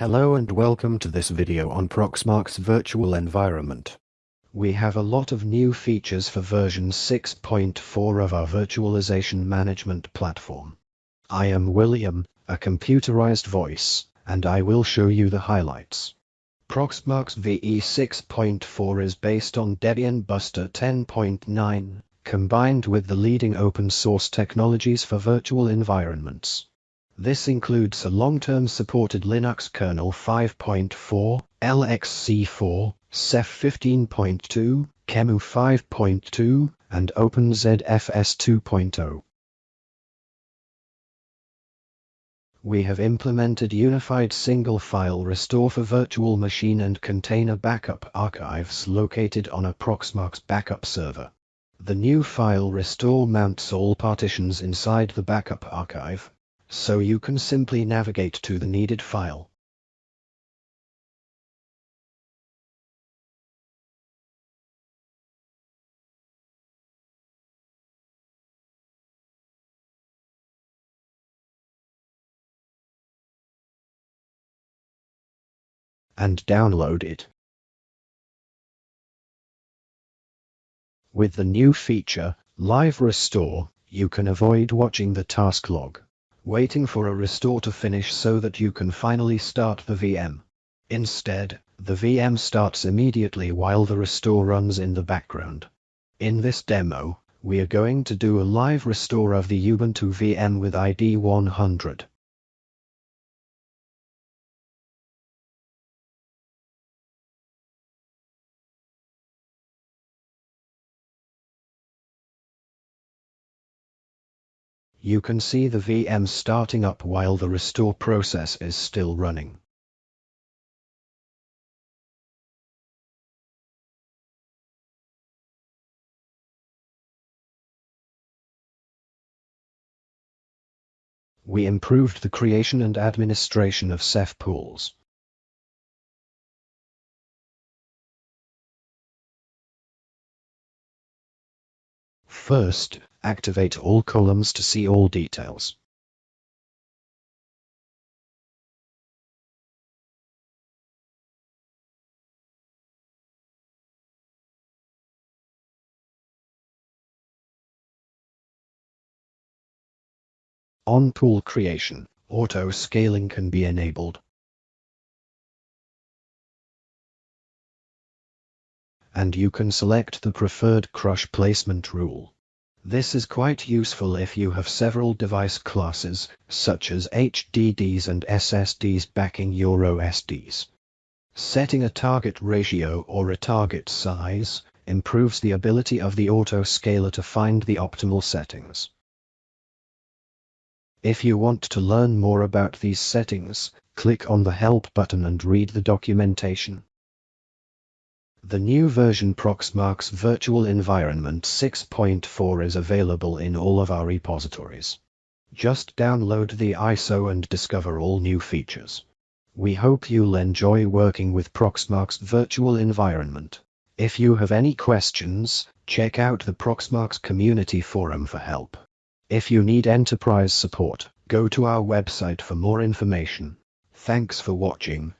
Hello and welcome to this video on Proxmox virtual environment. We have a lot of new features for version 6.4 of our virtualization management platform. I am William, a computerized voice, and I will show you the highlights. Proxmox VE 6.4 is based on Debian Buster 10.9, combined with the leading open source technologies for virtual environments. This includes a long-term supported Linux kernel 5.4, LXC4, Ceph 15.2, QEMU 5.2, and OpenZFS 2.0. We have implemented unified single file restore for virtual machine and container backup archives located on a Proxmox backup server. The new file restore mounts all partitions inside the backup archive, so you can simply navigate to the needed file. and download it. With the new feature, Live Restore, you can avoid watching the task log, waiting for a restore to finish so that you can finally start the VM. Instead, the VM starts immediately while the restore runs in the background. In this demo, we are going to do a live restore of the Ubuntu VM with ID 100. You can see the VM starting up while the restore process is still running. We improved the creation and administration of Ceph pools. First, activate all columns to see all details. On pool creation, auto scaling can be enabled. And you can select the preferred crush placement rule. This is quite useful if you have several device classes, such as HDDs and SSDs backing your OSDs. Setting a target ratio or a target size improves the ability of the autoscaler to find the optimal settings. If you want to learn more about these settings, click on the Help button and read the documentation. The new version Proxmox Virtual Environment 6.4 is available in all of our repositories. Just download the ISO and discover all new features. We hope you'll enjoy working with Proxmox Virtual Environment. If you have any questions, check out the Proxmox community forum for help. If you need enterprise support, go to our website for more information. Thanks for watching.